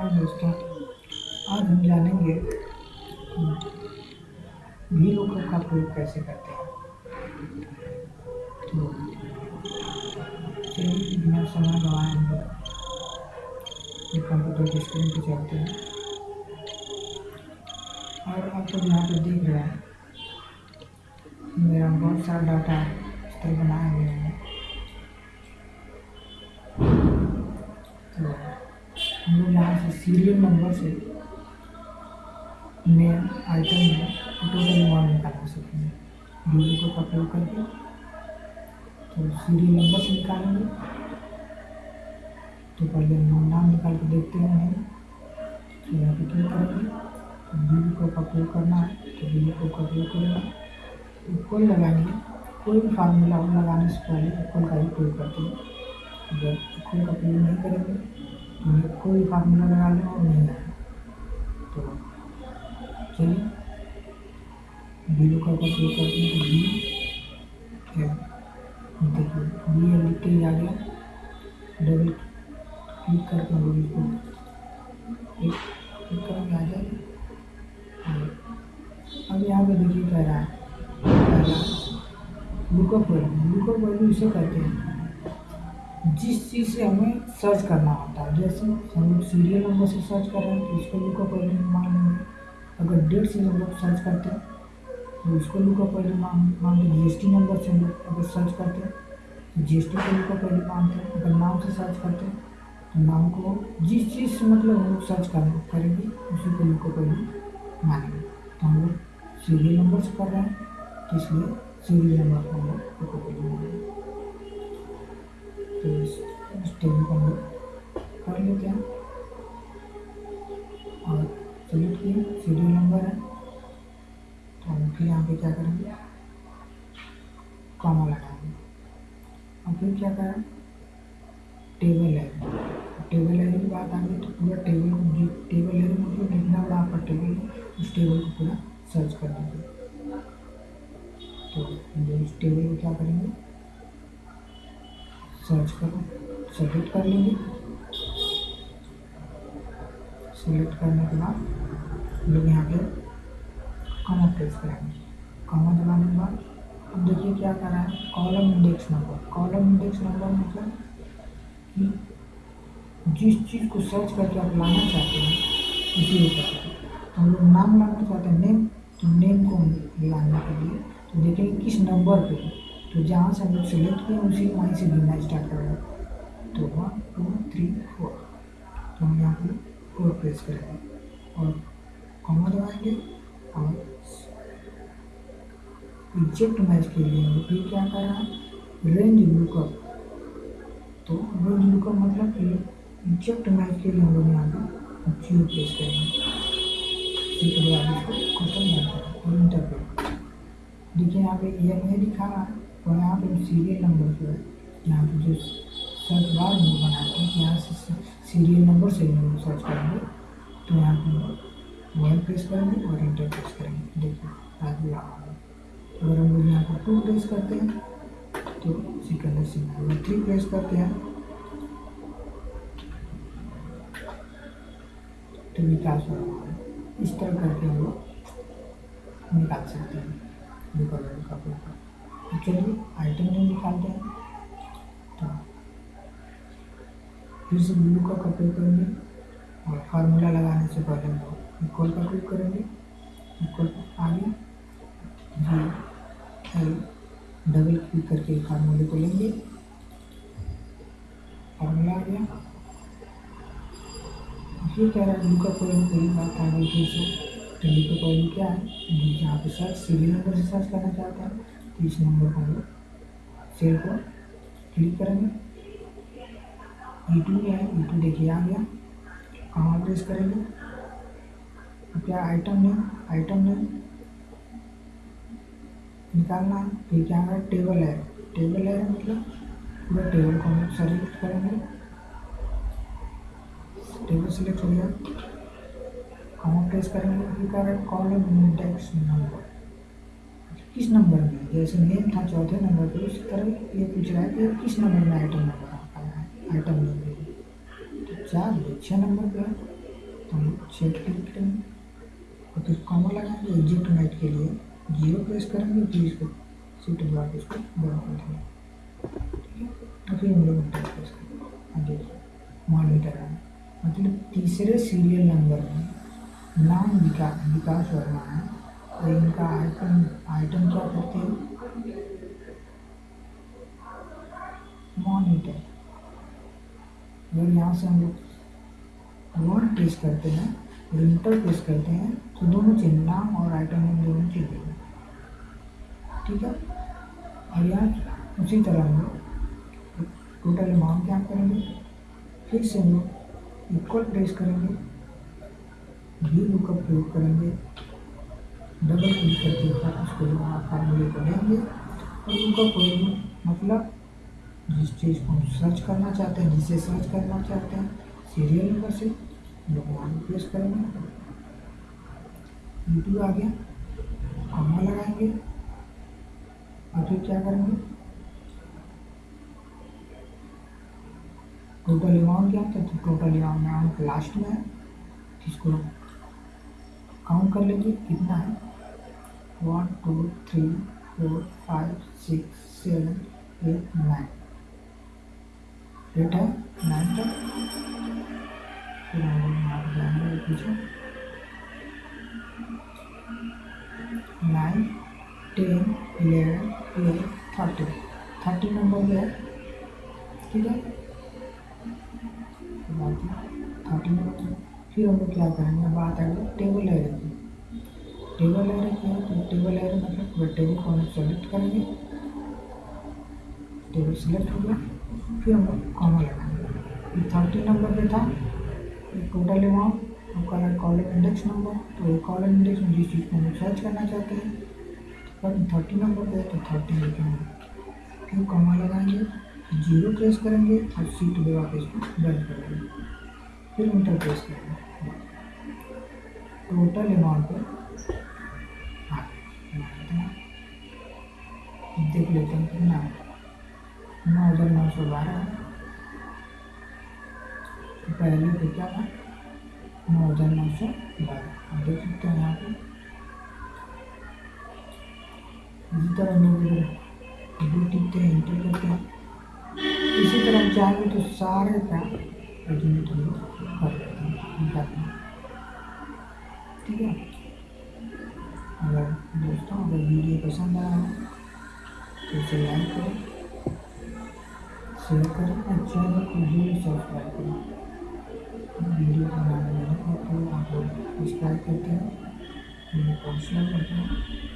हाँ दोस्तों आज हम जानेंगे भी लुकअप का प्रयोग कैसे करते हैं। तो चलिए, बिना समय गवाए हम लोग कंप्यूटर की स्क्रीन पे चलते हैं। और आप लोग यहाँ पे देख रहे हैं, मेरा बहुत सारा डाटा इस तरह बनाए हुए हैं। यहाँ से सीरियल नंबर से मेन आइटम में टोटल अमाउंट निकाल सकते हैं। वीडियो को उपयोग करके तो सीरियल नंबर से निकालेंगे। तो पहले नाम निकाल के देखते हैं तो यहाँ पे क्लिक करेंगे। वीडियो को उपयोग करना है तो वीडियो को उपयोग करेंगे। इक्वल लगाएँगे। कोई भी फार्मूला हो लगाने से पहले इक्वल का ही प्रयोग करते हैं। जब इक्वल का प्रयोग नहीं करेंगे कोई फार्मूला लगा लें और नहीं आए तो चलिए बी का उपयोग करते हैं। बी है देखिए बी है लिख के आ गया। डबल क्लिक करके हम लोग इसको क्लिक करेंगे आ जाएगा अब यहाँ पे देखिए कह रहा है। लुकअप वैल्यू लुकअप वैल्यू इसे कहते हैं। जिस चीज़ से हमें सर्च करना होता है, जैसे हम सीरियल नंबर से सर्च कर रहे हैं तो इसको लुकअप वैल्यू मान लेंगे अगर डेट से हम लोग सर्च करते हैं तो उसको लुकअप वैल्यू मान मान लो जी एस टी नंबर से हम लोग अगर सर्च करते हैं तो जी एस टी को लुकअप वैल्यू मांगते हैं। अगर नाम से सर्च करते हैं तो नाम को जिस चीज़ से मतलब हम लोग सर्च कर, करेंगे, उसी को लुकअप वैल्यू मानेंगे। तो हम लोग सीरियल नंबर से कर रहे हैं तो इसलिए सीरियल नंबर को हम लोग लुकअप वैल्यू मानेंगे। तो टेबल को कर लेते हैं और सेलेक्ट किए सीरियल नंबर है। तो हम फिर यहाँ पे क्या करेंगे? कॉमा लगाएँगे और फिर क्या करें? टेबल है टेबल है की बात आ गई तो पूरा टेबल को टेबल है मतलब जितना बड़ा आपका टेबल है, उस टेबल को पूरा सर्च कर दीजिए तो इस टेबल को क्या करेंगे? सर्च करो। सेलेक्ट कर लेंगे। सेलेक्ट करने के बाद लोग यहाँ पे कॉमा प्रेस करेंगे। कॉमा दबाने के बाद अब देखिए क्या कर रहा है। Column index number column index number मतलब कि जिस चीज़ को सर्च करके आप लाना चाहते हैं, उसी को तो हम लोग नाम लाना चाहते हैं नेम तो नेम को लाने के लिए तो देखेंगे किस नंबर पे। तो जहाँ से हम लोग सेलेक्ट किए, उसी वहीं से गिनना स्टार्ट करेंगे तो वन टू थ्री फोर तो हम यहाँ पे फोर प्रेस करेंगे। और कॉमा दबाएँगे और एग्जैक्ट मैच के लिए हम फिर क्या कर रहे हैं? रेंज लुकअप तो रेंज लुकअप मतलब कि एग्जैक्ट मैच के लिए हम लोग यहाँ पे ज़ीरो प्रेस करेंगे। और देखिए यहाँ पे ये नहीं लिखा है तो यहाँ पे सीरियल नंबर जो है, यहाँ पे जो सर्च बार लोग बनाते हैं यहाँ से सीरियल नंबर से नंबर सर्च करेंगे। तो यहाँ पे वन प्रेस करेंगे और इंटर प्रेस करेंगे। देखिए आ अगर हम लोग यहाँ पर टू प्रेस करते हैं तो सिकंदर सिंह अगर थ्री प्रेस करते हैं। तो विकास हो रहा है? इस तरह करके हम लोग निकाल सकते हैं। निकल का चलिए आइटम जो निकालते हैं तो फिर से ब्लू का उपयोग करेंगे और फार्मूला लगाने से पहले हम लोग इक्वल का क्लिक करेंगे। इक्वल आगे जी एल डबल क्लिक करके फार्मूले को लेंगे। फार्मूला आ गया। फिर कह रहा है ब्लू का कोई कोई बात आ गई फिर से ब्लू का कोई क्या है। जहाँ पे सर्च सीरियल नंबर से सर्च करना चाहते हैं तो इस नंबर को हम लोग सेल को क्लिक करेंगे। ई टू है ई टू देखिए आ गया कहाँ प्रेस करेंगे? अब क्या आइटम नेम आइटम नेम निकालना है। फिर क्या है? टेबल है। टेबल है मतलब पूरा टेबल को हम सेलेक्ट करेंगे। टेबल सेलेक्ट हो गया। कहाँ प्रेस करेंगे? फिर क्या है? कॉलम इंडेक्स नंबर किस नंबर में? जैसे नेम था, चौथे नंबर पर उसी तरह ये पूछ रहा है कि किस नंबर में आइटम नंबर है आइटम नंबर तो चार छः नंबर पे है। तो हम सेट क्लिक करेंगे और फिर कॉमा लगाएँगे एग्जिट नाइट के लिए। ज़ीरो प्रेस करेंगे फिर इसको सीट बुला के इसको बंद कर देंगे। है? और फिर हम लोग इंटर प्रेस करेंगे। देखिए मॉनिटर है। मतलब तीसरे सीरियल नंबर में नाम विकास विकास वर्मा है। और इनका आइटम आइटम क्या करते हैं मॉनिटर अगर यहाँ से हम लोग वन प्रेस करते हैं, और इंटर प्रेस करते हैं तो दोनों चीज़ नाम और आइटम नेम दोनों चीज़ देंगे ठीक है? और यहाँ उसी तरह हम लोग टोटल अमाउंट क्या करेंगे? फिर से हम लोग इक्वल प्रेस करेंगे वी लुकअप प्रयोग करेंगे डबल क्लिक करके उसको फार्मूले को लेंगे और उनका कोई मतलब जिस चीज़ को हम सर्च करना चाहते हैं, जिसे सर्च करना चाहते हैं सीरियल नंबर से लोग प्रेस करेंगे। यूट्यूब आ गया कॉमा लगाएँगे, और फिर क्या करेंगे? टोटल अमाउंट क्या था तो टोटल अमाउंट लास्ट में है इसको काउंट कर लेंगे, कितना है? One two three four five six seven eight nine है नाइन तक nine ten eleven twelve thirty thirty number है ठीक है थर्टी नंबर फिर हम लोग क्या करेंगे बात आएगी टेबल की। टेबल एरे क्या टेबल एरे मतलब टेबल को हम सेलेक्ट करेंगे। टेबल सेलेक्ट हो गया फिर हम लोग कॉमा लगाएँगे थर्टी नंबर पे था टोटल अमाउंट आपका है इंडेक्स नंबर तो कॉलम इंडेक्स में जिस चीज़ को हम सर्च करना चाहते हैं पर थर्टी नंबर पे तो थर्टी लिखेंगे। फिर कॉमा लगाएँगे? ज़ीरो प्रेस करेंगे और सीट लगा वापस बंद कर देंगे। फिर इंटर प्रेस करेंगे। टोटल अमाउंट पर हाँ देख लेते हैं कितना नौ हज़ार नौ सौ बारह। है पहले पे क्या था? नौ हज़ार नौ सौ बारह। आप देख सकते हैं यहाँ पे। इसी तरह लोग दो टिकते हैं इंटर करते हैं। इसी तरह चाहेंगे तो सारे का एडमिट हम कर देते हैं। हैं। ठीक है? अगर दोस्तों, अगर वीडियो पसंद आया हो तो इसे लाइक करें। शेयर करें और चैनल को ज़रूर सब्सक्राइब करें। वीडियो बनाने में को आप सब्सक्राइब करते हैं मेरे हौसला करते हैं